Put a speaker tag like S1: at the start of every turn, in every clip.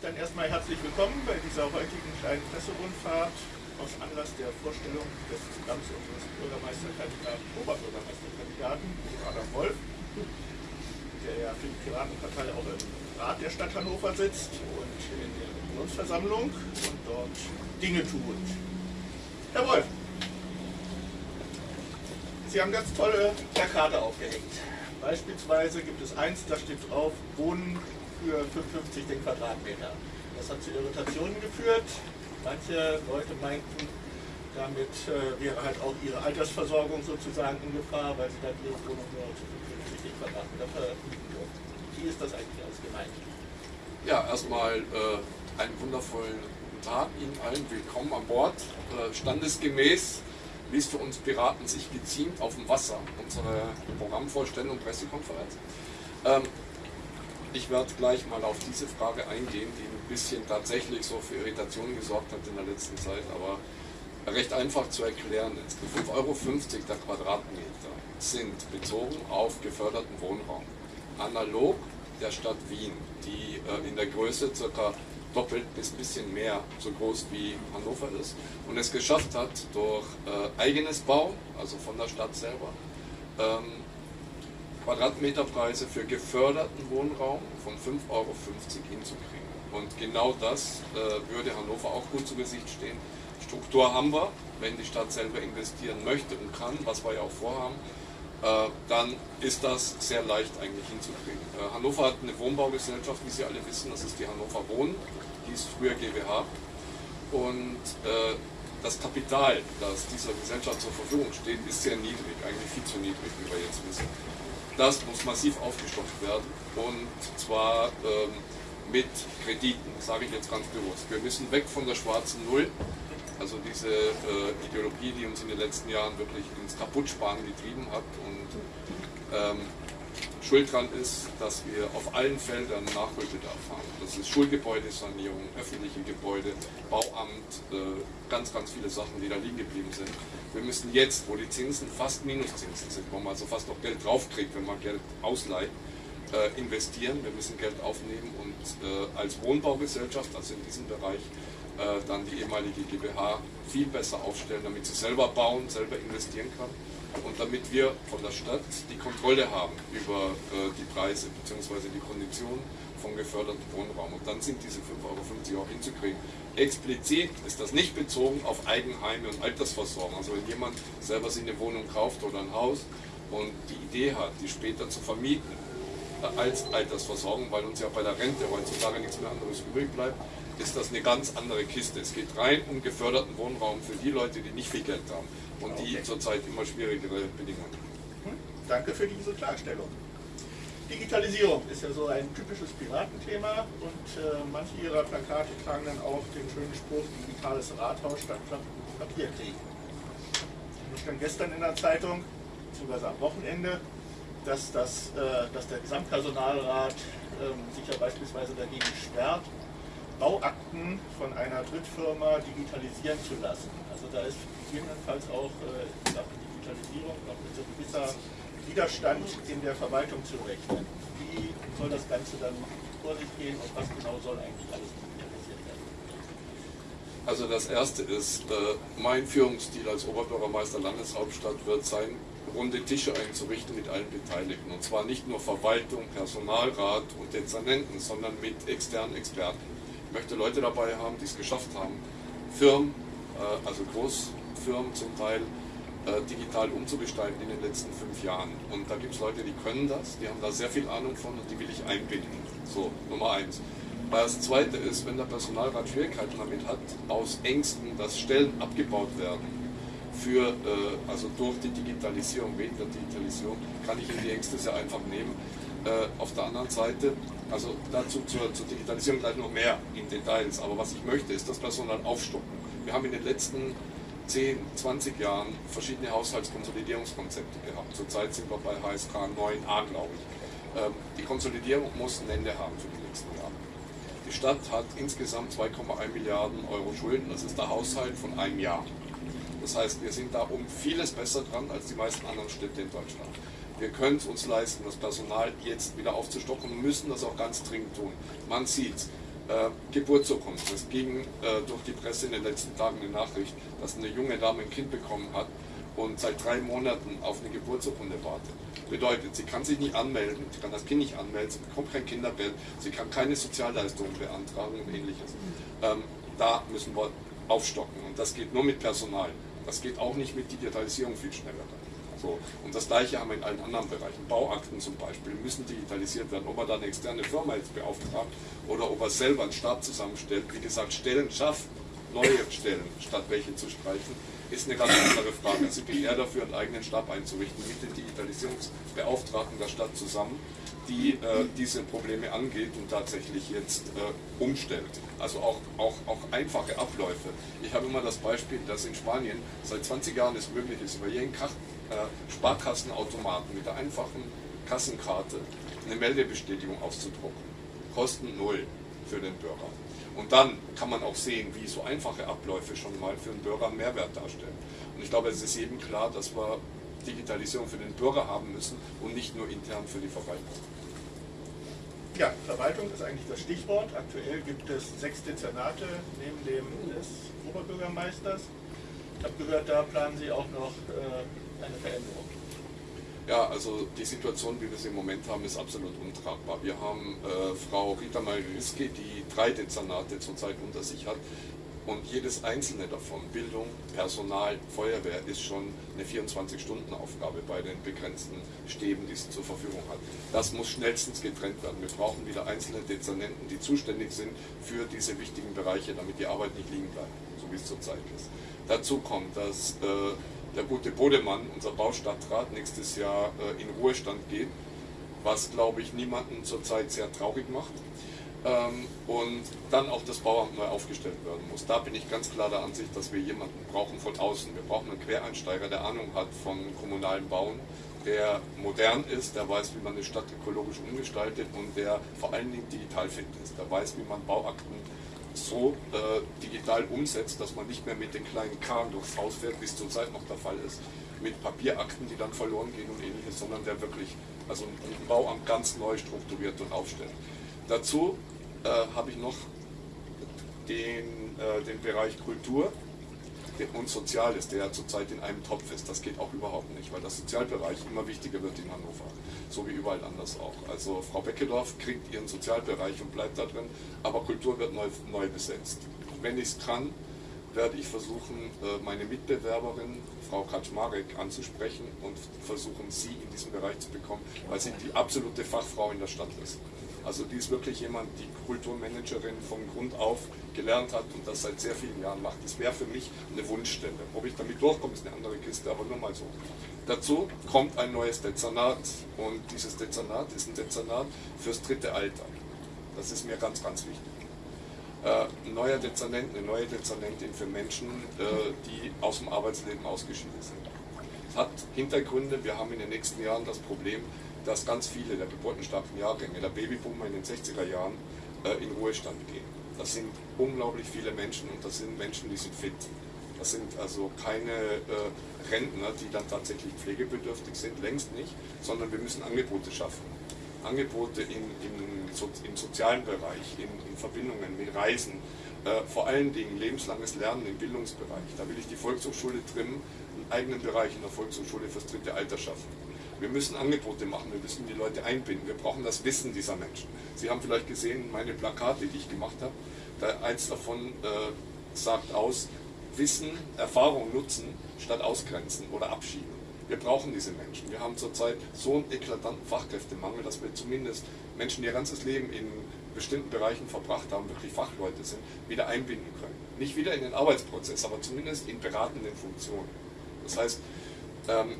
S1: Dann erstmal herzlich willkommen bei dieser heutigen kleinen Presserundfahrt aus Anlass der Vorstellung des Programms unseres Bürgermeisterkandidaten, Oberbürgermeisterkandidaten, Adam Wolf, der ja für die Piratenpartei auch im Rat der Stadt Hannover sitzt und in der Unionsversammlung und dort Dinge tut. Herr Wolf, Sie haben ganz tolle Plakate aufgehängt. Beispielsweise gibt es eins, da steht drauf, Wohnen für 55 den Quadratmeter. Das hat zu Irritationen geführt. Manche Leute meinten, damit äh, wäre halt auch ihre Altersversorgung sozusagen in Gefahr, weil sie dann ihre Wohnung nur zu 55 Quadratmeter vermieten dürfen. Wie ist das eigentlich alles gemeint?
S2: Ja, erstmal äh, einen wundervollen guten Tag Ihnen allen. Willkommen an Bord. Äh, standesgemäß wie es für uns Piraten sich geziemt, auf dem Wasser, unsere Programmvorstellung und Pressekonferenz. Ähm, ich werde gleich mal auf diese Frage eingehen, die ein bisschen tatsächlich so für Irritationen gesorgt hat in der letzten Zeit, aber recht einfach zu erklären ist. Die 5,50 Euro der Quadratmeter sind bezogen auf geförderten Wohnraum. Analog der Stadt Wien, die äh, in der Größe ca doppelt bis ein bisschen mehr so groß wie Hannover ist und es geschafft hat, durch äh, eigenes Bau, also von der Stadt selber, ähm, Quadratmeterpreise für geförderten Wohnraum von 5,50 Euro hinzukriegen. Und genau das äh, würde Hannover auch gut zu Gesicht stehen. Struktur haben wir, wenn die Stadt selber investieren möchte und kann, was wir ja auch vorhaben, äh, dann ist das sehr leicht eigentlich hinzukriegen. Äh, Hannover hat eine Wohnbaugesellschaft, wie Sie alle wissen, das ist die Hannover Wohnen, die ist früher GWH. Und äh, das Kapital, das dieser Gesellschaft zur Verfügung steht, ist sehr niedrig, eigentlich viel zu niedrig, wie wir jetzt wissen. Das muss massiv aufgestockt werden und zwar ähm, mit Krediten, sage ich jetzt ganz bewusst. Wir müssen weg von der schwarzen Null also diese äh, Ideologie, die uns in den letzten Jahren wirklich ins Kaputtsparen getrieben hat und ähm, schuld dran ist, dass wir auf allen Feldern Nachholbedarf haben. Das ist Schulgebäudesanierung, öffentliche Gebäude, Bauamt, äh, ganz, ganz viele Sachen, die da liegen geblieben sind. Wir müssen jetzt, wo die Zinsen fast Minuszinsen sind, wo man also fast noch Geld draufkriegt, wenn man Geld ausleiht, äh, investieren. Wir müssen Geld aufnehmen und äh, als Wohnbaugesellschaft, also in diesem Bereich, dann die ehemalige GmbH viel besser aufstellen, damit sie selber bauen, selber investieren kann und damit wir von der Stadt die Kontrolle haben über äh, die Preise bzw. die Konditionen von gefördertem Wohnraum. Und dann sind diese 5,50 Euro auch hinzukriegen. Explizit ist das nicht bezogen auf Eigenheime und Altersversorgung. Also wenn jemand selber sich eine Wohnung kauft oder ein Haus und die Idee hat, die später zu vermieten äh, als Altersversorgung, weil uns ja bei der Rente heutzutage nichts mehr anderes übrig bleibt, ist das eine ganz andere Kiste. Es geht rein um geförderten Wohnraum für die Leute, die nicht viel Geld haben und die zurzeit immer schwierigere Bedingungen.
S1: Hm, danke für diese Klarstellung. Digitalisierung ist ja so ein typisches Piratenthema und äh, manche ihrer Plakate tragen dann auch den schönen Spruch digitales Rathaus statt Papierkrieg. Ich stand gestern in der Zeitung, beziehungsweise am Wochenende, dass, das, äh, dass der Gesamtpersonalrat äh, sich ja beispielsweise dagegen sperrt, Bauakten von einer Drittfirma digitalisieren zu lassen. Also da ist gegebenenfalls auch äh, in Sachen Digitalisierung noch mit so gewisser Widerstand in der Verwaltung zu rechnen. Wie soll das Ganze dann vor sich gehen und was genau soll eigentlich alles digitalisiert werden?
S2: Also das Erste ist, äh, mein Führungsstil als Oberbürgermeister Landeshauptstadt wird sein, runde Tische einzurichten mit allen Beteiligten. Und zwar nicht nur Verwaltung, Personalrat und Dezernenten, sondern mit externen Experten. Ich möchte Leute dabei haben, die es geschafft haben, Firmen, äh, also Großfirmen zum Teil, äh, digital umzugestalten in den letzten fünf Jahren. Und da gibt es Leute, die können das, die haben da sehr viel Ahnung von und die will ich einbinden. So, Nummer eins. Das zweite ist, wenn der Personalrat Schwierigkeiten damit hat, aus Ängsten, dass Stellen abgebaut werden, für, äh, also durch die Digitalisierung, wegen der Digitalisierung, kann ich Ihnen die Ängste sehr einfach nehmen. Äh, auf der anderen Seite, also dazu zur, zur, Digitalisierung gleich noch mehr in Details, aber was ich möchte, ist das Personal aufstocken. Wir haben in den letzten 10, 20 Jahren verschiedene Haushaltskonsolidierungskonzepte gehabt. Zurzeit sind wir bei HSK 9a, glaube ich. Ähm, die Konsolidierung muss ein Ende haben für die nächsten Jahre. Die Stadt hat insgesamt 2,1 Milliarden Euro Schulden, das ist der Haushalt von einem Jahr. Das heißt, wir sind da um vieles besser dran als die meisten anderen Städte in Deutschland wir können es uns leisten, das Personal jetzt wieder aufzustocken und müssen das auch ganz dringend tun. Man sieht Äh, Geburtsurkunde. Es ging äh, durch die Presse in den letzten Tagen eine Nachricht, dass eine junge Dame ein Kind bekommen hat und seit drei Monaten auf eine Geburtsurkunde wartet. Bedeutet, sie kann sich nicht anmelden, sie kann das Kind nicht anmelden, sie bekommt kein Kindergeld, sie kann keine Sozialleistungen beantragen und ähnliches. Ähm, da müssen wir aufstocken und das geht nur mit Personal. Das geht auch nicht mit Digitalisierung viel schneller. So. Und das gleiche haben wir in allen anderen Bereichen. Bauakten zum Beispiel müssen digitalisiert werden. Ob er da eine externe Firma jetzt beauftragt oder ob er selber einen Stab zusammenstellt. Wie gesagt, Stellen schafft, neue Stellen, statt welche zu streichen, ist eine ganz andere Frage. Also ich bin eher dafür, einen eigenen Stab einzurichten mit den Digitalisierungsbeauftragten der Stadt zusammen, die äh, diese Probleme angeht und tatsächlich jetzt äh, umstellt. Also auch, auch, auch einfache Abläufe. Ich habe immer das Beispiel, dass in Spanien seit 20 Jahren es möglich ist, über jeden Kach Sparkassenautomaten mit der einfachen Kassenkarte eine Meldebestätigung auszudrucken. Kosten null für den Bürger. Und dann kann man auch sehen, wie so einfache Abläufe schon mal für den Bürger einen Mehrwert darstellen. Und ich glaube, es ist eben klar, dass wir Digitalisierung für den Bürger haben müssen und nicht nur intern für die Verwaltung.
S1: Ja, Verwaltung ist eigentlich das Stichwort. Aktuell gibt es sechs Dezernate neben dem des Oberbürgermeisters. Ich habe gehört, da planen Sie auch noch äh, eine Veränderung.
S2: Ja, also die Situation, wie wir sie im Moment haben, ist absolut untragbar. Wir haben äh, Frau Rita Mariski, die drei Dezernate zurzeit unter sich hat und jedes einzelne davon, Bildung, Personal, Feuerwehr, ist schon eine 24-Stunden-Aufgabe bei den begrenzten Stäben, die sie zur Verfügung hat. Das muss schnellstens getrennt werden. Wir brauchen wieder einzelne Dezernenten, die zuständig sind für diese wichtigen Bereiche, damit die Arbeit nicht liegen bleibt, so wie es zurzeit ist. Dazu kommt, dass äh, der gute Bodemann, unser Baustadtrat, nächstes Jahr äh, in Ruhestand geht, was, glaube ich, niemanden zurzeit sehr traurig macht. Ähm, und dann auch das Bauamt neu aufgestellt werden muss. Da bin ich ganz klar der Ansicht, dass wir jemanden brauchen von außen. Wir brauchen einen Quereinsteiger, der Ahnung hat von kommunalen Bauen, der modern ist, der weiß, wie man eine Stadt ökologisch umgestaltet und der vor allen Dingen digital fit ist. Der weiß, wie man Bauakten so äh, digital umsetzt, dass man nicht mehr mit den kleinen Karren durchs Haus fährt, wie es zurzeit noch der Fall ist, mit Papierakten, die dann verloren gehen und ähnliches, sondern der wirklich also ein Bauamt ganz neu strukturiert und aufstellt. Dazu äh, habe ich noch den, äh, den Bereich Kultur und Soziales, der zurzeit in einem Topf ist. Das geht auch überhaupt nicht, weil der Sozialbereich immer wichtiger wird in Hannover, so wie überall anders auch. Also Frau Beckedorf kriegt ihren Sozialbereich und bleibt da drin, aber Kultur wird neu, neu besetzt. Wenn ich es kann, werde ich versuchen, äh, meine Mitbewerberin, Frau Kaczmarek, anzusprechen und versuchen, sie in diesem Bereich zu bekommen, weil sie die absolute Fachfrau in der Stadt ist. Also die ist wirklich jemand, die Kulturmanagerin von Grund auf gelernt hat und das seit sehr vielen Jahren macht. Das wäre für mich eine Wunschstelle. Ob ich damit durchkomme, ist eine andere Kiste, aber nur mal so. Dazu kommt ein neues Dezernat und dieses Dezernat ist ein Dezernat fürs dritte Alter. Das ist mir ganz, ganz wichtig. Äh, ein neuer Dezernent, eine neue Dezernentin für Menschen, äh, die aus dem Arbeitsleben ausgeschieden sind. Es hat Hintergründe. Wir haben in den nächsten Jahren das Problem, dass ganz viele der geburtenstarken Jahrgänge, der Babyboomer in den 60er Jahren, äh, in Ruhestand gehen. Das sind unglaublich viele Menschen und das sind Menschen, die sind fit. Das sind also keine äh, Rentner, die dann tatsächlich pflegebedürftig sind, längst nicht, sondern wir müssen Angebote schaffen. Angebote in, in, so, im sozialen Bereich, in, in Verbindungen mit Reisen, äh, vor allen Dingen lebenslanges Lernen im Bildungsbereich. Da will ich die Volkshochschule trimmen, einen eigenen Bereich in der Volkshochschule fürs dritte Alter schaffen. Wir müssen Angebote machen, wir müssen die Leute einbinden, wir brauchen das Wissen dieser Menschen. Sie haben vielleicht gesehen, meine Plakate, die ich gemacht habe, da eins davon äh, sagt aus, Wissen, Erfahrung nutzen statt ausgrenzen oder abschieben. Wir brauchen diese Menschen. Wir haben zurzeit so einen eklatanten Fachkräftemangel, dass wir zumindest Menschen, die ihr ganzes Leben in bestimmten Bereichen verbracht haben, wirklich Fachleute sind, wieder einbinden können. Nicht wieder in den Arbeitsprozess, aber zumindest in beratenden Funktionen. Das heißt, ähm,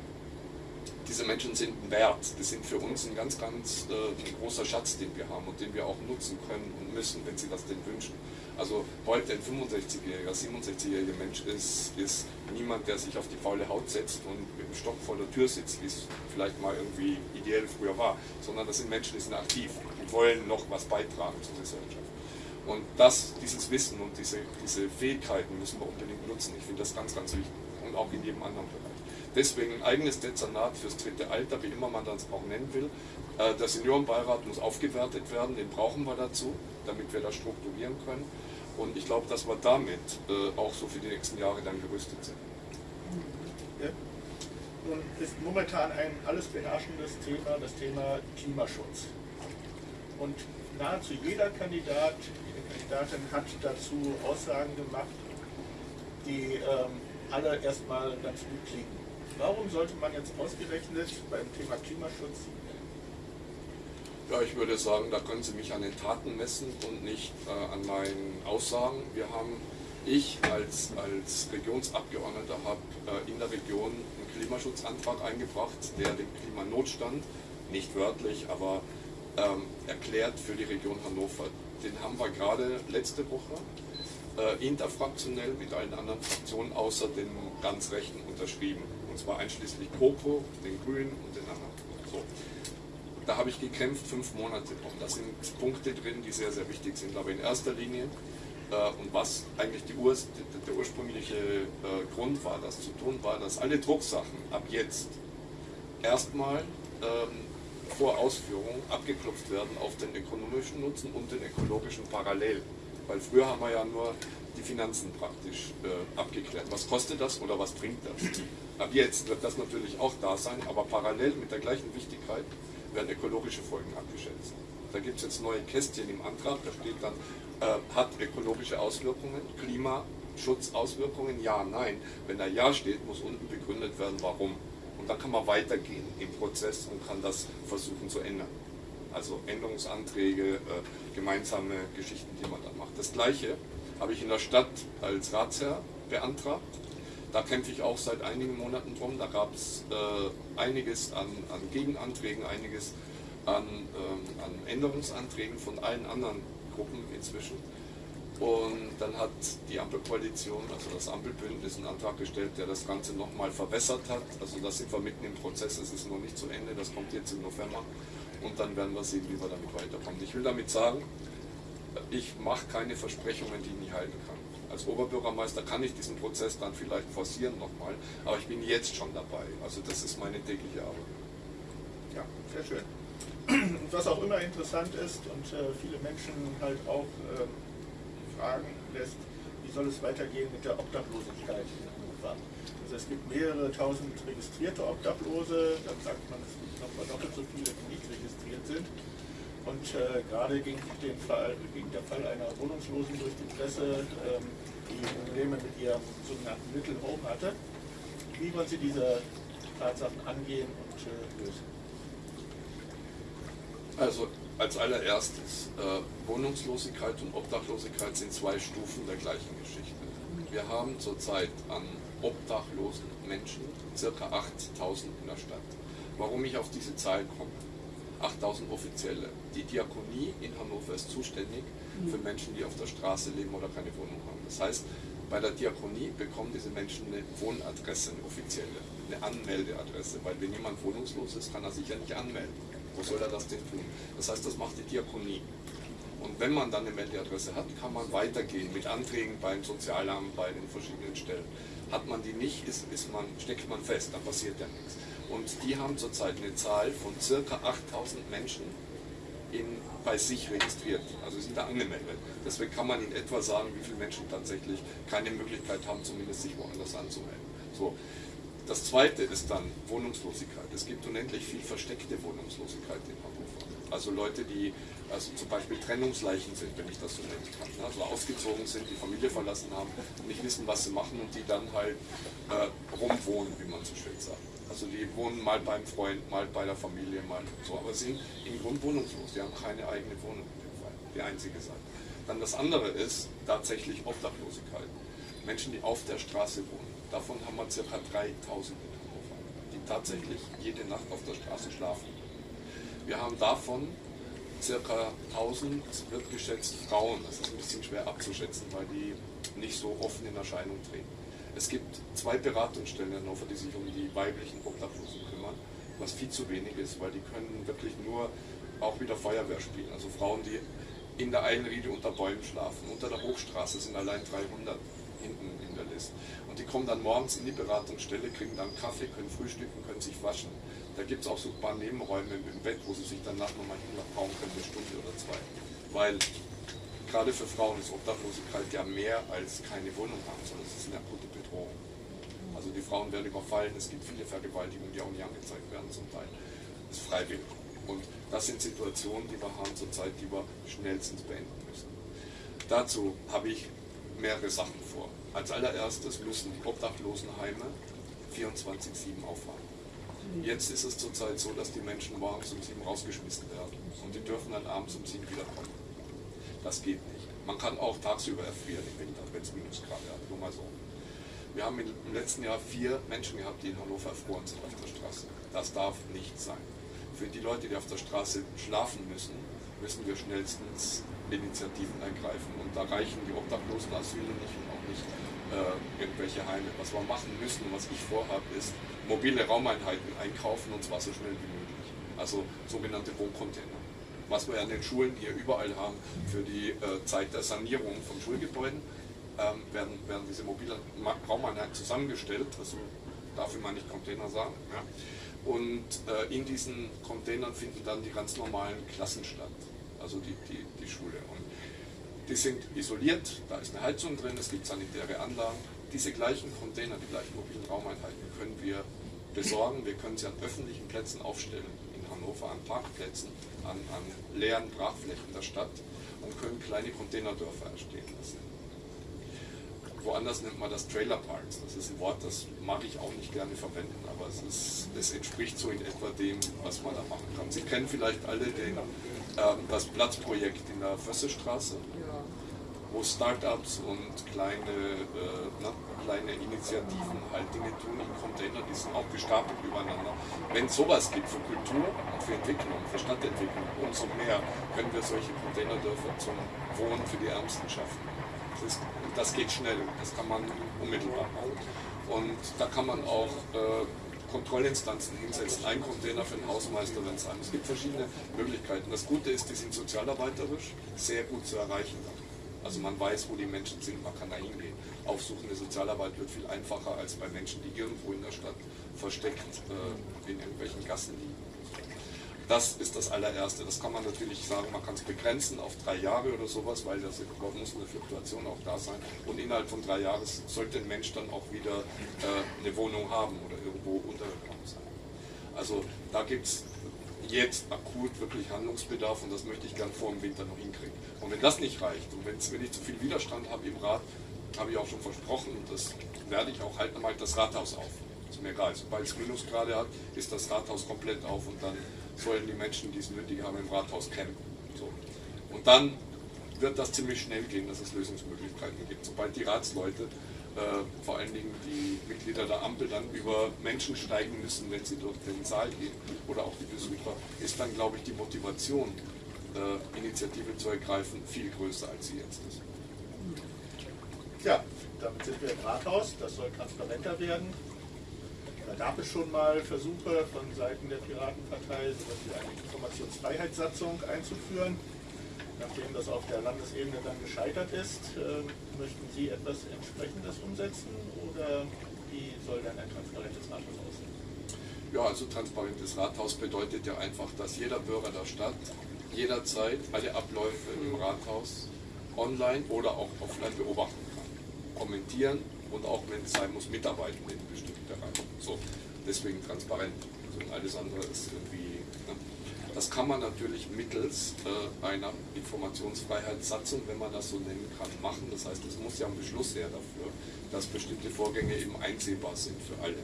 S2: diese Menschen sind Wert. Die sind für uns ein ganz, ganz äh, großer Schatz, den wir haben und den wir auch nutzen können und müssen, wenn sie das denn wünschen. Also heute ein 65-jähriger, 67-jähriger Mensch ist, ist niemand, der sich auf die faule Haut setzt und mit dem Stock vor der Tür sitzt, wie es vielleicht mal irgendwie ideell früher war, sondern das sind Menschen, die sind aktiv, die wollen noch was beitragen zur Gesellschaft. Und das, dieses Wissen und diese, diese Fähigkeiten müssen wir unbedingt nutzen. Ich finde das ganz, ganz wichtig und auch in jedem anderen Bereich. Deswegen ein eigenes Dezernat fürs dritte Alter, wie immer man das auch nennen will. Äh, der Seniorenbeirat muss aufgewertet werden, den brauchen wir dazu. damit wir das strukturieren können. Und ich glaube, dass wir damit äh, auch so für die nächsten Jahre dann gerüstet sind.
S1: Ja. Nun ist momentan ein alles beherrschendes Thema das Thema Klimaschutz. Und nahezu jeder Kandidat, jede Kandidatin hat dazu Aussagen gemacht, die ähm, alle erstmal ganz gut klingen. Warum sollte man jetzt ausgerechnet beim Thema Klimaschutz
S2: ja, ich würde sagen, da können Sie mich an den Taten messen und nicht äh, an meinen Aussagen. Wir haben, ich als, als Regionsabgeordneter habe äh, in der Region einen Klimaschutzantrag eingebracht, der den Klimanotstand, nicht wörtlich, aber ähm, erklärt für die Region Hannover. Den haben wir gerade letzte Woche äh, interfraktionell mit allen anderen Fraktionen außer den ganz Rechten unterschrieben. Und zwar einschließlich Coco, den Grünen und den anderen. So da habe ich gekämpft fünf Monate drum. Da sind Punkte drin, die sehr, sehr wichtig sind. Aber in erster Linie, äh, und was eigentlich Ur der ursprüngliche äh, Grund war, das zu tun, war, dass alle Drucksachen ab jetzt erstmal ähm, vor Ausführung abgeklopft werden auf den ökonomischen Nutzen und den ökologischen parallel. Weil früher haben wir ja nur die Finanzen praktisch äh, abgeklärt. Was kostet das oder was bringt das? Ab jetzt wird das natürlich auch da sein, aber parallel mit der gleichen Wichtigkeit werden ökologische Folgen abgeschätzt. Da gibt es jetzt neue Kästchen im Antrag, da steht dann, äh, hat ökologische Auswirkungen, Klimaschutzauswirkungen, ja, nein. Wenn da Ja steht, muss unten begründet werden, warum. Und dann kann man weitergehen im Prozess und kann das versuchen zu ändern. Also Änderungsanträge, äh, gemeinsame Geschichten, die man dann macht. Das Gleiche habe ich in der Stadt als Ratsherr beantragt. Da kämpfe ich auch seit einigen Monaten drum. Da gab es äh, einiges an, an, Gegenanträgen, einiges an, ähm, an, Änderungsanträgen von allen anderen Gruppen inzwischen. Und dann hat die Ampelkoalition, also das Ampelbündnis, einen Antrag gestellt, der das Ganze nochmal verbessert hat. Also da sind wir mitten im Prozess, es ist noch nicht zu Ende, das kommt jetzt im November. Und dann werden wir sehen, wie wir damit weiterkommen. Ich will damit sagen, ich mache keine Versprechungen, die ich nie halten kann als Oberbürgermeister kann ich diesen Prozess dann vielleicht forcieren nochmal, aber ich bin jetzt schon dabei. Also das ist meine tägliche Arbeit.
S1: Ja, sehr schön. Und was auch immer interessant ist und äh, viele Menschen halt auch äh, fragen lässt, wie soll es weitergehen mit der Obdachlosigkeit in Hannover? Also es gibt mehrere tausend registrierte Obdachlose, dann sagt man, es gibt noch mal doppelt so viele, die nicht registriert sind. Und äh, gerade ging, Fall, ging, der Fall einer Wohnungslosen durch die Presse, ähm, die Probleme mit ihrem sogenannten Little hatte. Wie wollen Sie diese Tatsachen angehen und äh, lösen?
S2: Also als allererstes, äh, Wohnungslosigkeit und Obdachlosigkeit sind zwei Stufen der gleichen Geschichte. Wir haben zurzeit an obdachlosen Menschen ca. 8000 in der Stadt. Warum ich auf diese Zahl komme? 8000 Offizielle. Die Diakonie in Hannover ist zuständig für mhm. Menschen, die auf der Straße leben oder keine Wohnung haben. Das heißt, bei der Diakonie bekommen diese Menschen eine Wohnadresse, eine offizielle, eine Anmeldeadresse, weil wenn jemand wohnungslos ist, kann er sich ja nicht anmelden. Wo soll er das denn tun? Das heißt, das macht die Diakonie. Und wenn man dann eine Meldeadresse hat, kann man weitergehen mit Anträgen beim Sozialamt, bei den verschiedenen Stellen. Hat man die nicht, ist, ist man, steckt man fest, dann passiert ja nichts. Und die haben zurzeit eine Zahl von ca. 8000 Menschen in, bei sich registriert, also sind da angemeldet. Deswegen kann man in etwa sagen, wie viele Menschen tatsächlich keine Möglichkeit haben, zumindest sich woanders anzumelden. So. Das zweite ist dann Wohnungslosigkeit. Es gibt unendlich viel versteckte Wohnungslosigkeit in Hannover. Also Leute, die also zum Beispiel Trennungsleichen sind, wenn ich das so nennen kann. Ne? Also ausgezogen sind, die Familie verlassen haben und nicht wissen, was sie machen und die dann halt äh, rumwohnen, wie man so schön sagt. Also die wohnen mal beim Freund, mal bei der Familie, mal so, aber sind im Grunde wohnungslos. Die haben keine eigene Wohnung in dem Fall, die einzige Seite. Dann das andere ist tatsächlich Obdachlosigkeit. Menschen, die auf der Straße wohnen. Davon haben wir ca. 3000 in Hannover, die tatsächlich jede Nacht auf der Straße schlafen. Wir haben davon ca. 1000, wird geschätzt, Frauen. Das ist ein bisschen schwer abzuschätzen, weil die nicht so offen in Erscheinung treten. Es gibt zwei Beratungsstellen in Hannover, die sich um die weiblichen Obdachlosen kümmern, was viel zu wenig ist, weil die können wirklich nur auch wieder Feuerwehr spielen. Also Frauen, die in der Einriede unter Bäumen schlafen. Unter der Hochstraße sind allein 300 hinten in der Liste. Die kommen dann morgens in die Beratungsstelle, kriegen dann Kaffee, können frühstücken, können sich waschen. Da gibt es auch so ein paar Nebenräume im Bett, wo sie sich danach nochmal hinbauen können, eine Stunde oder zwei. Weil gerade für Frauen ist Obdachlosigkeit ja mehr als keine Wohnung haben, sondern es ist eine akute Bedrohung. Also die Frauen werden überfallen, es gibt viele Vergewaltigungen, die auch nicht angezeigt werden zum Teil. Das ist freiwillig. Und das sind Situationen, die wir haben zurzeit, die wir schnellstens beenden müssen. Dazu habe ich mehrere Sachen vor. Als allererstes müssen die Obdachlosenheime 24-7 aufhaben. Jetzt ist es zurzeit so, dass die Menschen morgens um 7 rausgeschmissen werden und die dürfen dann abends um 7 wiederkommen. Das geht nicht. Man kann auch tagsüber erfrieren im Winter, wenn es Minusgrade hat, nur mal so. Wir haben im letzten Jahr vier Menschen gehabt, die in Hannover erfroren sind auf der Straße. Das darf nicht sein. Für die Leute, die auf der Straße schlafen müssen, müssen wir schnellstens Initiativen ergreifen. Und da reichen die obdachlosen Asyle nicht und auch nicht äh, irgendwelche Heime. Was wir machen müssen und was ich vorhabe, ist mobile Raumeinheiten einkaufen und zwar so schnell wie möglich. Also sogenannte Wohncontainer was wir an den Schulen hier überall haben für die äh, Zeit der Sanierung von Schulgebäuden, ähm, werden, werden diese mobilen Raumeinheiten zusammengestellt, also dafür meine ich Container sagen. Ja. Und äh, in diesen Containern finden dann die ganz normalen Klassen statt, also die, die, die Schule. Und die sind isoliert, da ist eine Heizung drin, es gibt sanitäre Anlagen. Diese gleichen Container, die gleichen mobilen Raumeinheiten können wir besorgen, wir können sie an öffentlichen Plätzen aufstellen, in Hannover an Parkplätzen an, an leeren Brachflächen der Stadt und können kleine Containerdörfer entstehen lassen. Woanders nennt man das Trailer Parks. Das ist ein Wort, das mag ich auch nicht gerne verwenden, aber es, ist, es entspricht so in etwa dem, was man da machen kann. Sie kennen vielleicht alle den, äh, das Platzprojekt in der Fössestraße. Startups und kleine, äh, ne, kleine Initiativen halt Dinge tun in Container, die sind auch gestapelt übereinander. Wenn sowas gibt für Kultur und für Entwicklung, für Stadtentwicklung, umso mehr können wir solche Containerdörfer zum Wohnen für die Ärmsten schaffen. Das, ist, das geht schnell, das kann man unmittelbar machen. Und da kann man auch äh, Kontrollinstanzen hinsetzen, ein Container für den Hausmeister, wenn es sein. Es gibt verschiedene Möglichkeiten. Das Gute ist, die sind sozialarbeiterisch sehr gut zu erreichen. Also man weiß, wo die Menschen sind, man kann da hingehen. Aufsuchende Sozialarbeit wird viel einfacher als bei Menschen, die irgendwo in der Stadt versteckt äh, in irgendwelchen Gassen liegen. Das ist das allererste. Das kann man natürlich sagen, man kann es begrenzen auf drei Jahre oder sowas, weil das muss eine Fluktuation auch da sein. Und innerhalb von drei Jahren sollte ein Mensch dann auch wieder äh, eine Wohnung haben oder irgendwo untergekommen sein. Also da gibt es jetzt akut wirklich Handlungsbedarf und das möchte ich gern vor dem Winter noch hinkriegen. Und wenn das nicht reicht und wenn ich zu viel Widerstand habe im Rat, habe ich auch schon versprochen und das werde ich auch halten, dann mache ich das Rathaus auf. Ist mir egal, sobald es Minusgrade hat, ist das Rathaus komplett auf und dann sollen die Menschen, die es nötig haben, im Rathaus campen. So. Und dann wird das ziemlich schnell gehen, dass es Lösungsmöglichkeiten gibt. Sobald die Ratsleute äh, vor allen Dingen die Mitglieder der Ampel dann über Menschen steigen müssen, wenn sie durch den Saal gehen oder auch die Besucher, ist dann, glaube ich, die Motivation, äh, Initiative zu ergreifen, viel größer, als sie jetzt ist.
S1: Ja, damit sind wir im Rathaus, das soll transparenter werden. Da gab es schon mal Versuche von Seiten der Piratenpartei, sowas wie eine Informationsfreiheitssatzung einzuführen. Nachdem das auf der Landesebene dann gescheitert ist, äh, möchten Sie etwas entsprechendes umsetzen oder wie soll denn ein transparentes Rathaus aussehen?
S2: Ja, also transparentes Rathaus bedeutet ja einfach, dass jeder Bürger der Stadt jederzeit alle Abläufe im Rathaus online oder auch offline beobachten kann, kommentieren und auch, wenn es sein muss, mitarbeiten in bestimmten Bereichen. So, deswegen transparent. Also alles andere ist irgendwie das kann man natürlich mittels äh, einer Informationsfreiheitssatzung, wenn man das so nennen kann, machen. Das heißt, es muss ja ein Beschluss her dafür, dass bestimmte Vorgänge eben einsehbar sind für alle.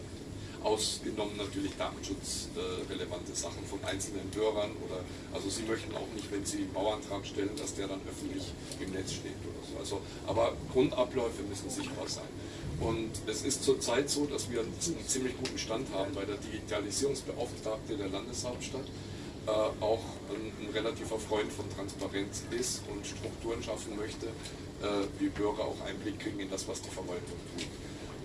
S2: Ausgenommen natürlich datenschutzrelevante äh, Sachen von einzelnen Bürgern oder also Sie möchten auch nicht, wenn Sie einen Bauantrag stellen, dass der dann öffentlich im Netz steht oder so. Also, aber Grundabläufe müssen sichtbar sein. Und es ist zurzeit so, dass wir einen ziemlich guten Stand haben bei der Digitalisierungsbeauftragte der Landeshauptstadt äh, auch ein, ein, relativer Freund von Transparenz ist und Strukturen schaffen möchte, äh, wie Bürger auch Einblick kriegen in das, was die Verwaltung tut.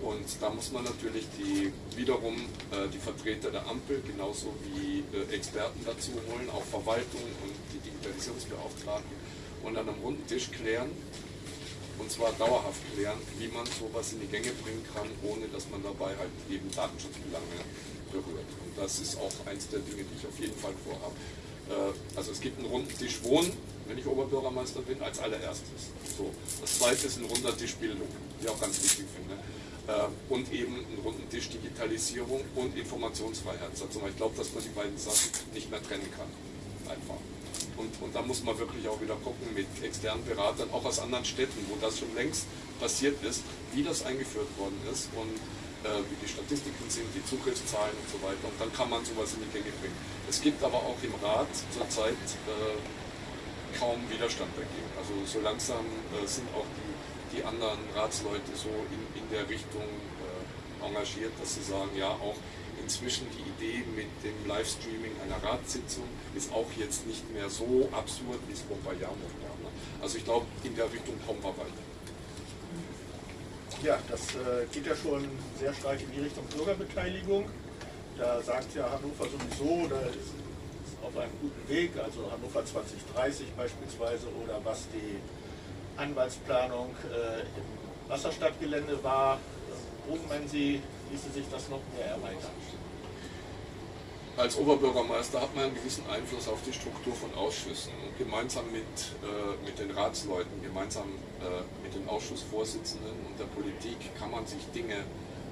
S2: Und da muss man natürlich die, wiederum äh, die Vertreter der Ampel genauso wie äh, Experten dazu holen, auch Verwaltung und die Digitalisierungsbeauftragten und an einem runden Tisch klären, und zwar dauerhaft klären, wie man sowas in die Gänge bringen kann, ohne dass man dabei halt eben Datenschutzbelange berührt. Und das ist auch eins der Dinge, die ich auf jeden Fall vorhabe. Äh, also es gibt einen runden Tisch Wohnen, wenn ich Oberbürgermeister bin, als allererstes. So. Das zweite ist ein runder Tisch Bildung, die ich auch ganz wichtig finde. Äh, und eben einen runden Tisch Digitalisierung und Informationsfreiheit. Also ich glaube, dass man die beiden Sachen nicht mehr trennen kann. Einfach. Und, und da muss man wirklich auch wieder gucken mit externen Beratern, auch aus anderen Städten, wo das schon längst passiert ist, wie das eingeführt worden ist und wie die Statistiken sind, die Zugriffszahlen und so weiter. Und dann kann man sowas in die Gänge bringen. Es gibt aber auch im Rat zurzeit äh, kaum Widerstand dagegen. Also so langsam äh, sind auch die, die anderen Ratsleute so in, in der Richtung äh, engagiert, dass sie sagen, ja, auch inzwischen die Idee mit dem Livestreaming einer Ratssitzung ist auch jetzt nicht mehr so absurd, wie es vor ein paar Jahren noch war. Ne? Also ich glaube, in der Richtung kommen wir weiter.
S1: Ja, das äh, geht ja schon sehr stark in die Richtung Bürgerbeteiligung. Da sagt ja Hannover sowieso, da ist auf einem guten Weg, also Hannover 2030 beispielsweise oder was die Anwaltsplanung äh, im Wasserstadtgelände war. Wo meinen Sie, ließe sich das noch mehr erweitern?
S2: Als Oberbürgermeister hat man einen gewissen Einfluss auf die Struktur von Ausschüssen. Und gemeinsam mit, äh, mit den Ratsleuten, gemeinsam äh, mit den Ausschussvorsitzenden und der Politik kann man sich Dinge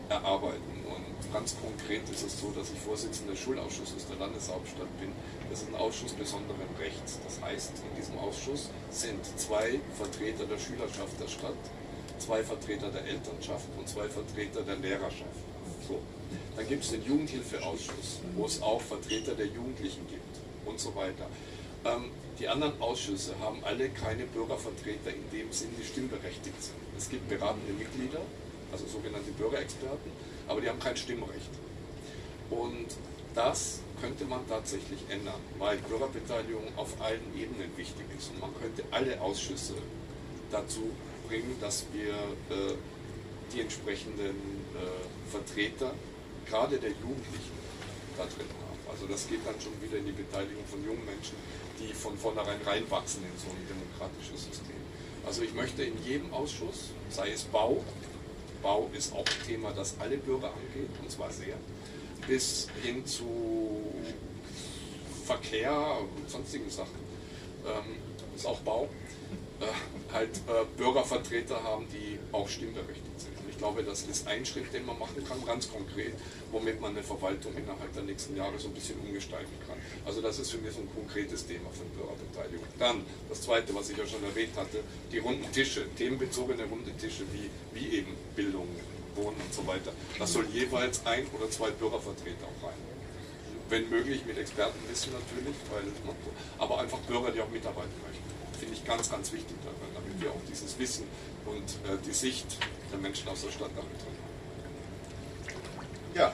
S2: erarbeiten. Und ganz konkret ist es so, dass ich Vorsitzender des Schulausschusses der Landeshauptstadt bin. Das ist ein Ausschuss besonderen Rechts. Das heißt, in diesem Ausschuss sind zwei Vertreter der Schülerschaft der Stadt, zwei Vertreter der Elternschaft und zwei Vertreter der Lehrerschaft. So. Dann gibt es den Jugendhilfeausschuss, wo es auch Vertreter der Jugendlichen gibt und so weiter. Ähm, die anderen Ausschüsse haben alle keine Bürgervertreter in dem Sinn, die stimmberechtigt sind. Es gibt beratende Mitglieder, also sogenannte Bürgerexperten, aber die haben kein Stimmrecht. Und das könnte man tatsächlich ändern, weil Bürgerbeteiligung auf allen Ebenen wichtig ist. Und man könnte alle Ausschüsse dazu bringen, dass wir äh, die entsprechenden äh, Vertreter, gerade der Jugendlichen, da drin haben. Also das geht dann schon wieder in die Beteiligung von jungen Menschen, die von vornherein reinwachsen in so ein demokratisches System. Also ich möchte in jedem Ausschuss, sei es Bau, Bau ist auch ein Thema, das alle Bürger angeht, und zwar sehr, bis hin zu Verkehr und sonstigen Sachen, ähm, ist auch Bau, äh, halt äh, Bürgervertreter haben, die auch stimmberechtigt sind glaube, das ist ein Schritt, den man machen kann, ganz konkret, womit man eine Verwaltung innerhalb der nächsten Jahre so ein bisschen umgestalten kann. Also das ist für mich so ein konkretes Thema von Bürgerbeteiligung. Dann das Zweite, was ich ja schon erwähnt hatte, die runden Tische, themenbezogene runde Tische wie, wie eben Bildung, Wohnen und so weiter. Das soll jeweils ein oder zwei Bürgervertreter auch rein. Wenn möglich mit Expertenwissen natürlich, weil, aber einfach Bürger, die auch mitarbeiten möchten. Finde ich ganz, ganz wichtig damit wir auch dieses Wissen und äh, die Sicht der Menschen aus der Stadt damit drin haben.
S1: Ja.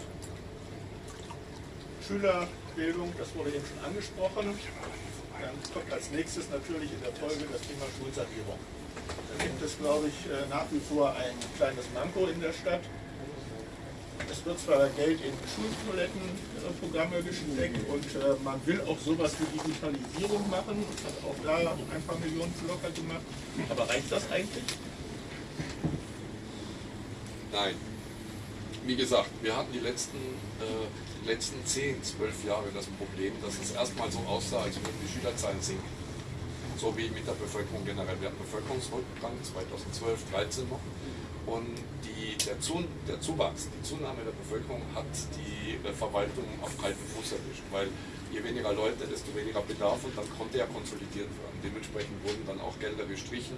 S1: Schülerbildung, das wurde eben schon angesprochen. Dann kommt als nächstes natürlich in der Folge das Thema Schulsanierung. Da gibt es, glaube ich, äh, nach wie vor ein kleines Manko in der Stadt. Es wird zwar Geld in Schultoilettenprogramme gesteckt und äh, man will auch sowas wie Digitalisierung machen, hat auch da ein paar Millionen locker gemacht. Aber reicht das eigentlich?
S2: Nein. Wie gesagt, wir hatten die letzten, äh, letzten 10, 12 Jahre das Problem, dass es erstmal so aussah, als würden die Schülerzahlen sinken. So wie mit der Bevölkerung generell. Wir hatten Bevölkerungsrückgang 2012, 2013 noch. Und die, der, Zu, der Zuwachs, die Zunahme der Bevölkerung hat die äh, Verwaltung auf kalten Fuß erwischt, weil je weniger Leute, desto weniger Bedarf und dann konnte er konsolidiert werden. Dementsprechend wurden dann auch Gelder gestrichen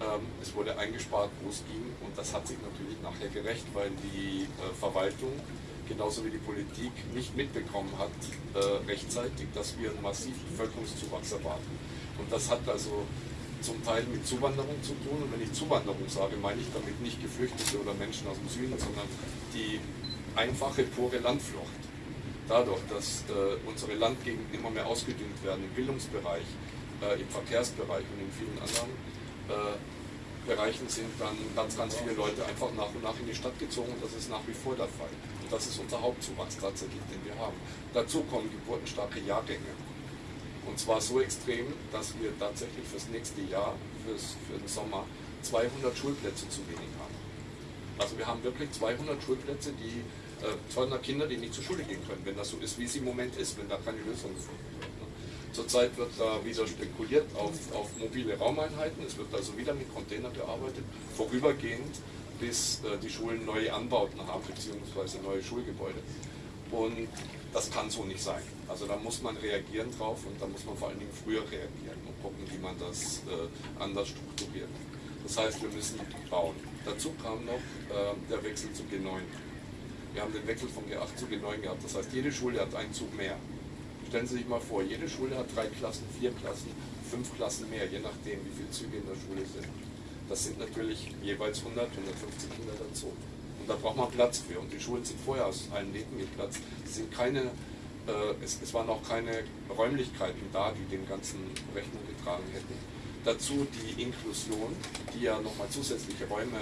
S2: ähm, es wurde eingespart, wo es ging und das hat sich natürlich nachher gerecht, weil die äh, Verwaltung genauso wie die Politik nicht mitbekommen hat äh, rechtzeitig, dass wir einen massiven Bevölkerungszuwachs erwarten. Und das hat also zum Teil mit Zuwanderung zu tun. Und wenn ich Zuwanderung sage, meine ich damit nicht Geflüchtete oder Menschen aus dem Süden, sondern die einfache, pure Landflucht. Dadurch, dass äh, unsere Landgegenden immer mehr ausgedünnt werden im Bildungsbereich, äh, im Verkehrsbereich und in vielen anderen äh, Bereichen sind dann ganz, ganz viele Leute einfach nach und nach in die Stadt gezogen und das ist nach wie vor der Fall. Und das ist unser Hauptzuwachs tatsächlich, den wir haben. Dazu kommen geburtenstarke Jahrgänge. Und zwar so extrem, dass wir tatsächlich fürs nächste Jahr, fürs, für den Sommer, 200 Schulplätze zu wenig haben. Also wir haben wirklich 200 Schulplätze, die äh, 200 Kinder, die nicht zur Schule gehen können, wenn das so ist, wie es im Moment ist, wenn da keine Lösung gefunden wird. Ne? Zurzeit wird da wieder spekuliert auf, auf mobile Raumeinheiten. Es wird also wieder mit Containern gearbeitet, vorübergehend, bis äh, die Schulen neue Anbauten haben, beziehungsweise neue Schulgebäude. Und das kann so nicht sein. Also da muss man reagieren drauf und da muss man vor allen Dingen früher reagieren und gucken, wie man das äh, anders strukturiert. Das heißt, wir müssen bauen. Dazu kam noch äh, der Wechsel zu G9. Wir haben den Wechsel von G8 zu G9 gehabt. Das heißt, jede Schule hat einen Zug mehr. Stellen Sie sich mal vor, jede Schule hat drei Klassen, vier Klassen, fünf Klassen mehr, je nachdem, wie viele Züge in der Schule sind. Das sind natürlich jeweils 100, 150 Kinder dazu. Und da braucht man Platz für. Und die Schulen sind vorher aus allen Nähten geplatzt. Es, sind keine, es, es waren auch keine Räumlichkeiten da, die dem ganzen Rechnung getragen hätten. Dazu die Inklusion, die ja nochmal zusätzliche Räume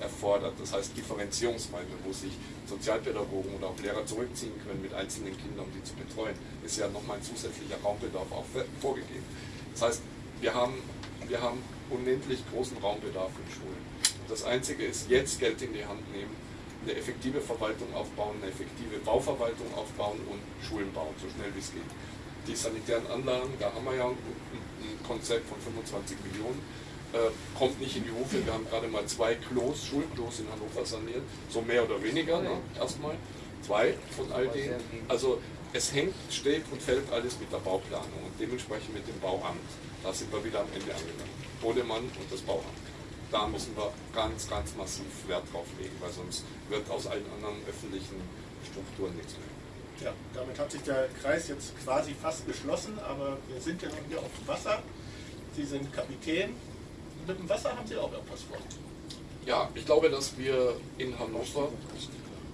S2: erfordert. Das heißt Differenzierungsräume, wo sich Sozialpädagogen oder auch Lehrer zurückziehen können mit einzelnen Kindern, um die zu betreuen, ist ja nochmal ein zusätzlicher Raumbedarf auch vorgegeben. Das heißt, wir haben, wir haben unendlich großen Raumbedarf in Schulen. Das Einzige ist, jetzt Geld in die Hand nehmen, eine effektive Verwaltung aufbauen, eine effektive Bauverwaltung aufbauen und Schulen bauen, so schnell wie es geht. Die sanitären Anlagen, da haben wir ja ein, Konzept von 25 Millionen äh, kommt nicht in die Hufe. Wir haben gerade mal zwei Klos, Schulklos in Hannover saniert, so mehr oder weniger, ne? erstmal. Zwei von all denen. Also es hängt, steht und fällt alles mit der Bauplanung und dementsprechend mit dem Bauamt. Da sind wir wieder am Ende angelangt. Bodemann und das Bauamt. Da müssen wir ganz, ganz massiv Wert drauf legen, weil sonst wird aus allen anderen öffentlichen Strukturen nichts mehr.
S1: Ja, damit hat sich der Kreis jetzt quasi fast geschlossen, aber wir sind ja noch hier auf dem Wasser. Sie sind Kapitän, mit dem Wasser haben Sie auch irgendwas vor.
S2: Ja, ich glaube, dass wir in Hannover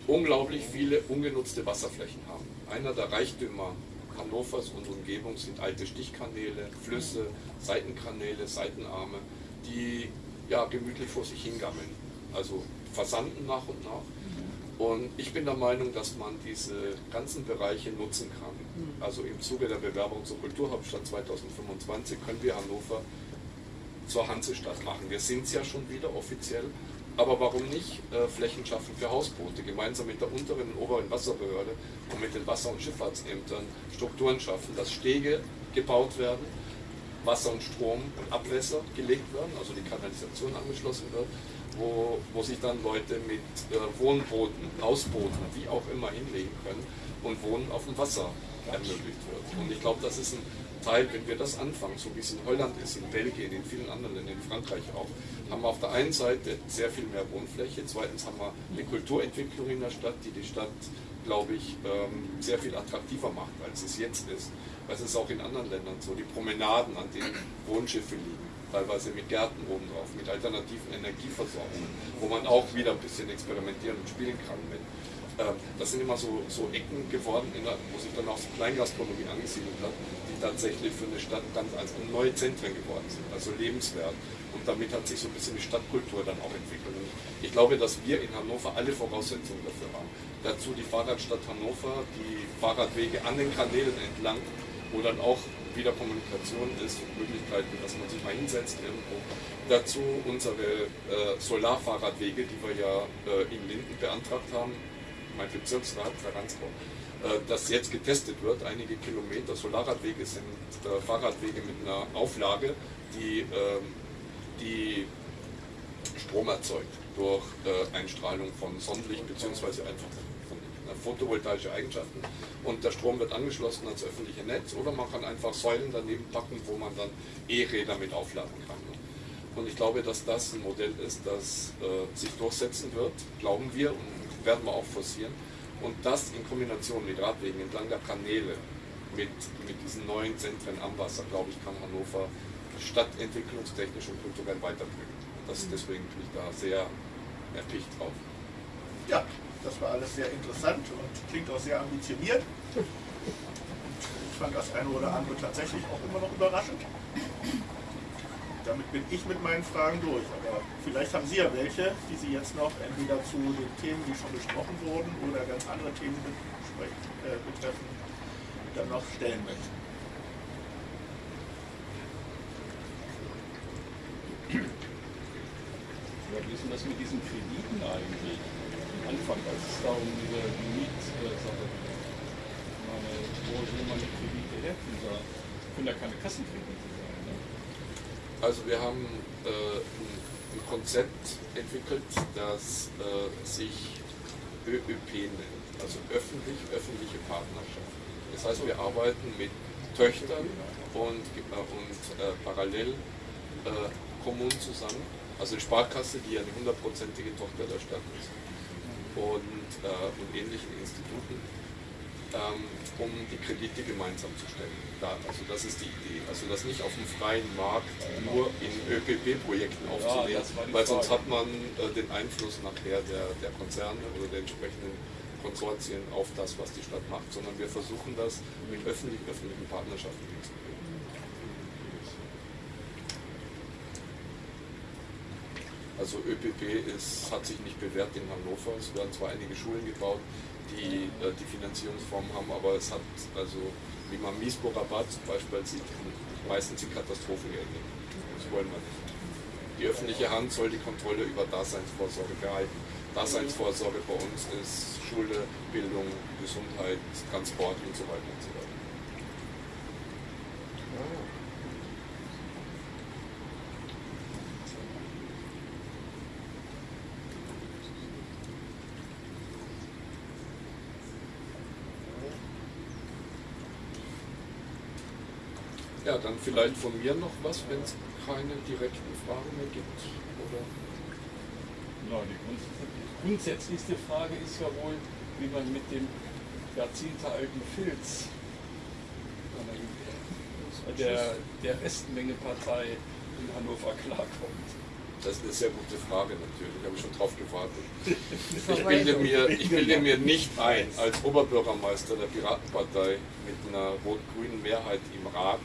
S2: unglaublich viele ungenutzte Wasserflächen haben. Einer der Reichtümer Hannovers und Umgebung sind alte Stichkanäle, Flüsse, Seitenkanäle, Seitenarme, die ja gemütlich vor sich hingammeln. Also versanden nach und nach. Und ich bin der Meinung, dass man diese ganzen Bereiche nutzen kann. Also im Zuge der Bewerbung zur Kulturhauptstadt 2025 können wir Hannover zur Hansestadt machen. Wir sind es ja schon wieder offiziell. Aber warum nicht äh, Flächen schaffen für Hausboote, gemeinsam mit der unteren und oberen Wasserbehörde und mit den Wasser- und Schifffahrtsämtern Strukturen schaffen, dass Stege gebaut werden, Wasser und Strom und Abwässer gelegt werden, also die Kanalisation angeschlossen wird, wo, wo sich dann Leute mit äh, Wohnbooten, Hausbooten, wie auch immer hinlegen können und Wohnen auf dem Wasser ermöglicht wird. Und ich glaube, das ist ein Teil, wenn wir das anfangen, so wie es in Holland ist, in Belgien, in vielen anderen Ländern, in Frankreich auch, haben wir auf der einen Seite sehr viel mehr Wohnfläche, zweitens haben wir eine Kulturentwicklung in der Stadt, die die Stadt, glaube ich, ähm, sehr viel attraktiver macht, als es jetzt ist. Das ist auch in anderen Ländern so, die Promenaden, an denen Wohnschiffe liegen, teilweise mit Gärten oben drauf, mit alternativen Energieversorgungen, wo man auch wieder ein bisschen experimentieren und spielen kann mit. Ähm, das sind immer so, so Ecken geworden, wo sich dann auch so Kleingastronomie angesiedelt hat, tatsächlich für eine Stadt ganz als neue Zentren geworden sind, also lebenswert. Und damit hat sich so ein bisschen die Stadtkultur dann auch entwickelt. Und ich glaube, dass wir in Hannover alle Voraussetzungen dafür haben. Dazu die Fahrradstadt Hannover, die Fahrradwege an den Kanälen entlang, wo dann auch wieder Kommunikation ist Möglichkeiten, dass man sich mal hinsetzt irgendwo. Dazu unsere äh, Solarfahrradwege, die wir ja äh, in Linden beantragt haben, mein Bezirksrat, Herr Ransbau, äh, das jetzt getestet wird. Einige Kilometer Solarradwege sind äh, Fahrradwege mit einer Auflage, die, äh, die Strom erzeugt durch äh, Einstrahlung von Sonnenlicht bzw. einfach photovoltaische Eigenschaften. Und der Strom wird angeschlossen ans öffentliche Netz oder man kann einfach Säulen daneben packen, wo man dann E-Räder mit aufladen kann. Und ich glaube, dass das ein Modell ist, das äh, sich durchsetzen wird, glauben wir und werden wir auch forcieren. Und das in Kombination mit Radwegen entlang der Kanäle, mit, mit diesen neuen Zentren am Wasser, glaube ich, kann Hannover stadtentwicklungstechnisch und kulturell weiterbringen. Und das, mhm. deswegen bin ich da sehr erpicht drauf.
S1: Ja, das war alles sehr interessant und klingt auch sehr ambitioniert. Ich fand das eine oder andere tatsächlich auch immer noch überraschend damit bin ich mit meinen Fragen durch. Aber vielleicht haben Sie ja welche, die Sie jetzt noch entweder zu den Themen, die schon besprochen wurden, oder ganz andere Themen äh, betreffen, dann noch stellen möchten.
S3: Ja, wie ist denn das mit diesen Krediten eigentlich? Anfang, als es da um diese Mietsache ging. Wo will man die Kredite her? können ja keine Kassenkredite sein. Ne?
S2: Also wir haben äh, ein, Konzept entwickelt, das äh, sich ÖÖP nennt, also öffentlich-öffentliche Partnerschaft. Das heißt, wir arbeiten mit Töchtern und, äh, und äh, parallel äh, Kommunen zusammen, also die Sparkasse, die eine hundertprozentige Tochter der Stadt ist, und, äh, und ähnlichen Instituten, ähm, um die Kredite gemeinsam zu stellen. Da, also das ist die Idee. Also das nicht auf dem freien Markt nur in ÖPP-Projekten aufzunehmen,
S3: die
S2: weil sonst hat man äh, den Einfluss nachher der, der Konzerne oder der entsprechenden Konsortien auf das, was die Stadt macht, sondern wir versuchen das mit öffentlich-öffentlichen Partnerschaften hinzukriegen. Also ÖPP ist, hat sich nicht bewährt in Hannover. Es werden zwar einige Schulen gebaut, die äh, die Finanzierungsform haben, aber es hat, also wie man Miesbo-Rabatt zum Beispiel sieht, meistens die Katastrophen geendet. Das wollen wir nicht. Die öffentliche Hand soll die Kontrolle über Daseinsvorsorge behalten. Daseinsvorsorge bei uns ist Schule, Bildung, Gesundheit, Transport und so weiter und so weiter. Ja, dann vielleicht von mir noch was, wenn es keine direkten Fragen mehr gibt. Oder?
S3: Ja, die grunds- die grundsätzlichste Frage ist ja wohl, wie man mit dem jahrzehntealten Filz der, der Restmenge-Partei in Hannover klarkommt.
S2: Das ist eine sehr gute Frage natürlich, habe ich schon drauf gewartet. Ich bilde, mir, ich bilde mir nicht ein, als Oberbürgermeister der Piratenpartei mit einer rot-grünen Mehrheit im Rat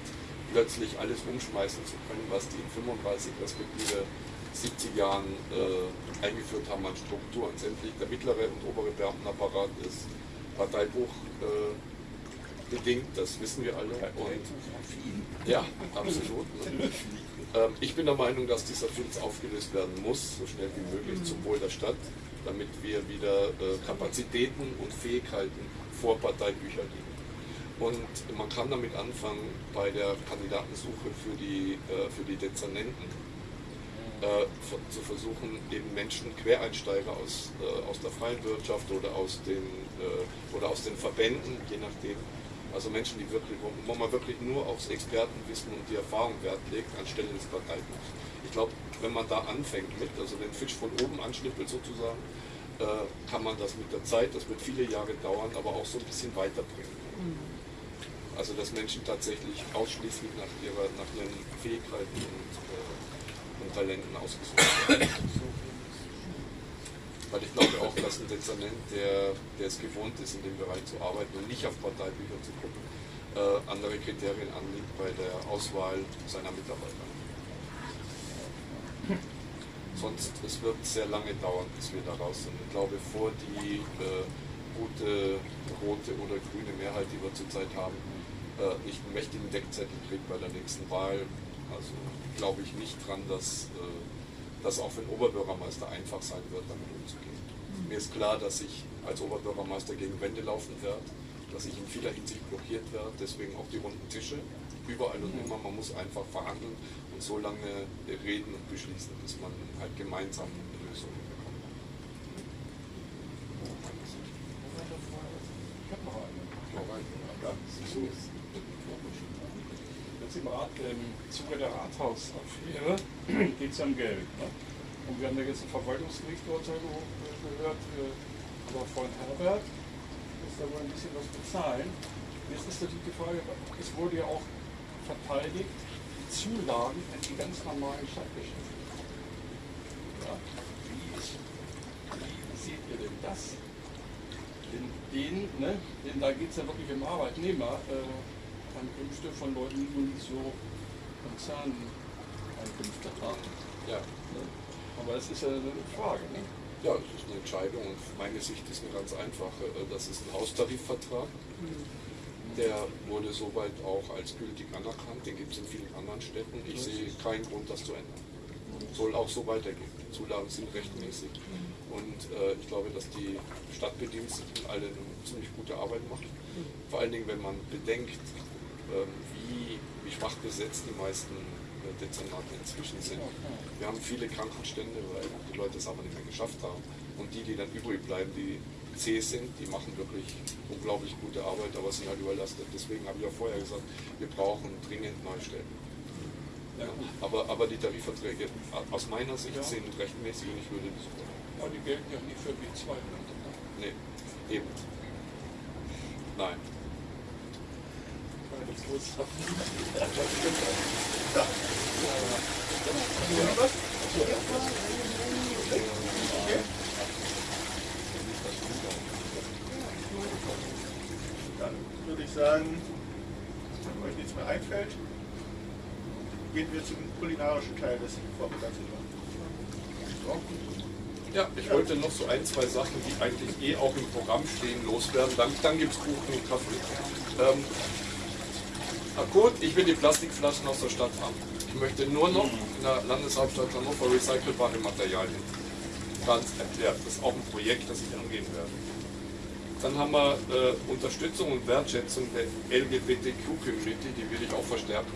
S2: plötzlich alles umschmeißen zu können, was die in 35 respektive 70 Jahren äh, eingeführt haben an Strukturen. Sämtlich der mittlere und obere Beamtenapparat ist Parteibuch äh, bedingt, das wissen wir alle. Und ja, absolut. Ne? Ähm, ich bin der Meinung, dass dieser Filz aufgelöst werden muss, so schnell wie möglich, zum Wohl der Stadt, damit wir wieder äh, Kapazitäten und Fähigkeiten vor Parteibücher liegen. Und man kann damit anfangen bei der Kandidatensuche für die, äh, für die Dezernenten äh, ver- zu versuchen, eben Menschen, Quereinsteiger aus, äh, aus der freien Wirtschaft oder aus, den, äh, oder aus den Verbänden, je nachdem, also Menschen, die wirklich, wo, man wirklich nur aufs Expertenwissen und die Erfahrung Wert legt, anstelle des Parteibuchs. Ich glaube, wenn man da anfängt mit, also den Fisch von oben anschnippelt sozusagen, äh, kann man das mit der Zeit, das wird viele Jahre dauern, aber auch so ein bisschen weiterbringen. Also dass Menschen tatsächlich ausschließlich nach, ihrer, nach ihren Fähigkeiten und, äh, und Talenten ausgesucht werden. Weil ich glaube auch, dass ein Dezernent, der, der es gewohnt ist, in dem Bereich zu arbeiten und nicht auf Parteibücher zu gucken, äh, andere Kriterien anlegt bei der Auswahl seiner Mitarbeiter. Sonst, es wird sehr lange dauern, bis wir da raus sind. Ich glaube, vor die äh, gute rote oder grüne Mehrheit, die wir zurzeit haben, äh, nicht einen mächtigen Deckzettel kriegt bei der nächsten Wahl. Also glaube ich nicht dran, dass äh, das auch für den Oberbürgermeister einfach sein wird, damit umzugehen. Mir ist klar, dass ich als Oberbürgermeister gegen Wände laufen werde, dass ich in vieler Hinsicht blockiert werde, deswegen auch die runden Tische, überall und immer. Man muss einfach verhandeln und so lange reden und beschließen, bis man halt gemeinsam eine Lösung bekommt.
S3: Ich habe noch eine.
S2: Alright.
S3: Ja, so ist Jetzt im, Rat, im Zuge der Rathausaffäre geht es ja um Geld. Ne? Und wir haben ja jetzt ein Verwaltungsgerichtsurteil ge- gehört äh, über Freund Herbert, muss da wohl ein bisschen was bezahlen. Jetzt ist natürlich die Frage, es wurde ja auch verteidigt, die Zulagen in die ganz normalen Stadtgeschäfte. Ja? Wie, wie seht ihr denn das? Den, den, ne, denn da geht es ja wirklich um Arbeitnehmer, äh, Einkünfte von Leuten, die so Konzerneinkünfte haben.
S2: Ja.
S3: Ne? Aber es ist ja eine Frage. Ne?
S2: Ja, es ist eine Entscheidung und meine Sicht ist eine ganz einfache. Äh, Das ist ein Haustarifvertrag. Der wurde soweit auch als gültig anerkannt. Den gibt es in vielen anderen Städten. Ich sehe keinen Grund, das zu ändern. Soll auch so weitergehen. Die Zulagen sind rechtmäßig. Und äh, ich glaube, dass die Stadtbediensteten alle eine ziemlich gute Arbeit machen. Vor allen Dingen, wenn man bedenkt, wie wie schwach besetzt die meisten äh, Dezernate inzwischen sind. Wir haben viele Krankenstände, weil die Leute es aber nicht mehr geschafft haben. Und die, die dann übrig bleiben, die zäh sind, die machen wirklich unglaublich gute Arbeit, aber sind halt überlastet. Deswegen habe ich auch vorher gesagt, wir brauchen dringend Neustellen. Ja, aber, aber die Tarifverträge aus meiner Sicht
S3: Ja.
S2: sind rechtmäßig und ich würde das
S3: Aber die gelten ja nicht für B2. Ne?
S2: Nee, eben. Nein.
S1: Dann würde ich sagen, wenn euch nichts mehr einfällt, gehen wir zum kulinarischen Teil des Vormittags über.
S2: Ja, ich wollte noch so ein, zwei Sachen, die eigentlich eh auch im Programm stehen, loswerden. Dann, dann gibt es Kuchen und Kaffee. Ähm, akut, ich will die Plastikflaschen aus der Stadt haben. Ich möchte nur noch in der Landeshauptstadt Hannover recycelbare Materialien. Ganz erklärt. Das ist auch ein Projekt, das ich angehen werde. Dann haben wir äh, Unterstützung und Wertschätzung der LGBTQ-Community, die will ich auch verstärken.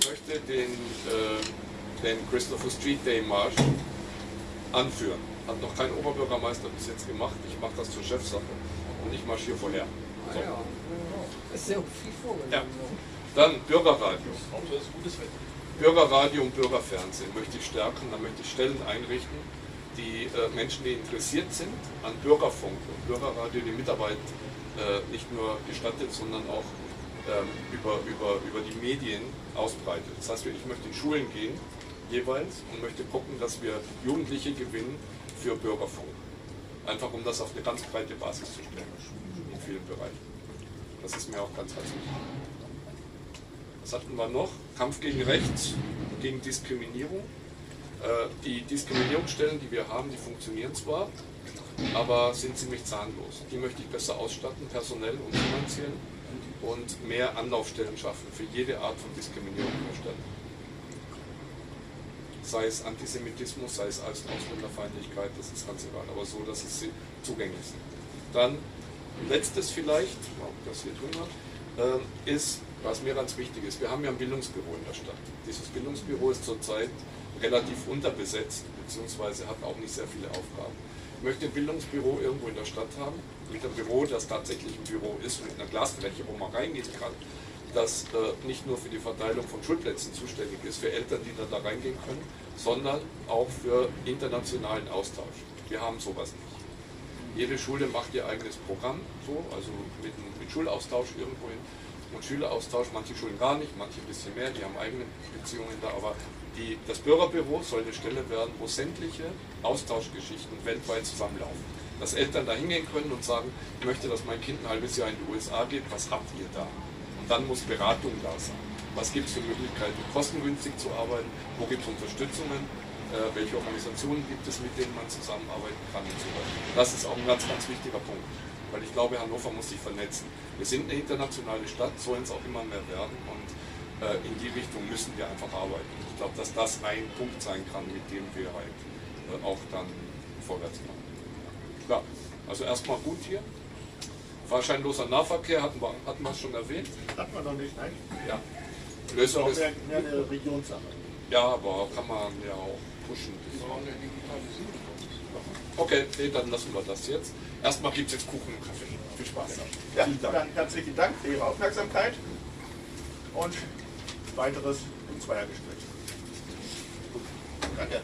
S2: Ich möchte den, äh, den Christopher Street Day Marsch anführen. Hat noch kein Oberbürgermeister bis jetzt gemacht. Ich mache das zur Chefsache und ich marschiere vorher. So.
S4: Ist sehr viel vorgenommen.
S2: Ja. Dann Bürgerradio. Bürgerradio und Bürgerfernsehen möchte ich stärken. Da möchte ich Stellen einrichten, die äh, Menschen, die interessiert sind an Bürgerfunk und Bürgerradio, die Mitarbeit äh, nicht nur gestattet, sondern auch ähm, über, über, über die Medien ausbreitet. Das heißt, ich möchte in Schulen gehen, jeweils, und möchte gucken, dass wir Jugendliche gewinnen für Bürgerfunk. Einfach um das auf eine ganz breite Basis zu stellen, in vielen Bereichen. Das ist mir auch ganz, ganz wichtig. Was hatten wir noch? Kampf gegen Rechts, gegen Diskriminierung. Äh, Die Diskriminierungsstellen, die wir haben, die funktionieren zwar, aber sind ziemlich zahnlos. Die möchte ich besser ausstatten, personell und finanziell, und mehr Anlaufstellen schaffen für jede Art von Diskriminierung Stadt. Sei es Antisemitismus, sei es Ausländerfeindlichkeit, das ist ganz egal, aber so, dass es zugänglich ist. Dann letztes vielleicht, ob das hier drin äh, ist, was mir ganz wichtig ist, wir haben ja ein Bildungsbüro in der Stadt. Dieses Bildungsbüro ist zurzeit relativ unterbesetzt, beziehungsweise hat auch nicht sehr viele Aufgaben. Ich möchte ein Bildungsbüro irgendwo in der Stadt haben, mit einem Büro, das tatsächlich ein Büro ist, mit einer Glasfläche, wo man reingehen kann, das äh, nicht nur für die Verteilung von Schulplätzen zuständig ist, für Eltern, die dann da reingehen können, sondern auch für internationalen Austausch. Wir haben sowas nicht. Jede Schule macht ihr eigenes Programm, so, also mit, mit Schulaustausch irgendwohin und Schüleraustausch, manche Schulen gar nicht, manche ein bisschen mehr, die haben eigene Beziehungen da, aber die, das Bürgerbüro soll eine Stelle werden, wo sämtliche Austauschgeschichten weltweit zusammenlaufen. Dass Eltern da hingehen können und sagen, ich möchte, dass mein Kind ein halbes Jahr in die USA geht, was habt ihr da? Und dann muss Beratung da sein. Was gibt es für Möglichkeiten, kostengünstig zu arbeiten? Wo gibt es Unterstützungen? Äh, welche Organisationen gibt es, mit denen man zusammenarbeiten kann und so weiter. Das ist auch ein ganz, ganz wichtiger Punkt. Weil ich glaube, Hannover muss sich vernetzen. Wir sind eine internationale Stadt, sollen es auch immer mehr werden und äh, in die Richtung müssen wir einfach arbeiten. Ich glaube, dass das ein Punkt sein kann, mit dem wir halt äh, auch dann vorwärts kommen. Klar, also erstmal gut hier. Fahrscheinloser Nahverkehr hatten wir, hatten wir schon erwähnt.
S1: Hat man noch nicht, nein?
S2: Ja.
S1: Das ist
S2: Lösung
S1: auch
S2: ist,
S1: mehr, mehr eine Regionssache.
S2: Ja, aber kann man ja auch pushen. Okay, nee, dann lassen wir das jetzt. Erstmal gibt es jetzt Kuchen und Kaffee. Viel Spaß.
S1: Ja, dann herzlichen Dank für Ihre Aufmerksamkeit und weiteres im Zweiergespräch. Danke.